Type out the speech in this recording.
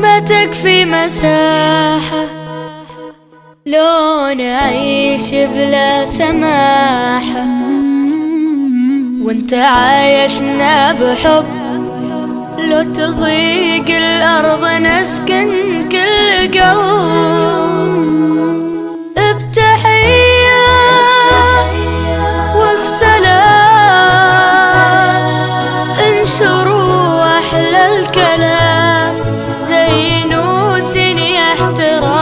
ما تكفي مساحة. لو نعيش بلا سماحة. وانت عايشنا بحب. لو تضيق الأرض نسكن كل قلب انشروا أحلى الكلام. interroga.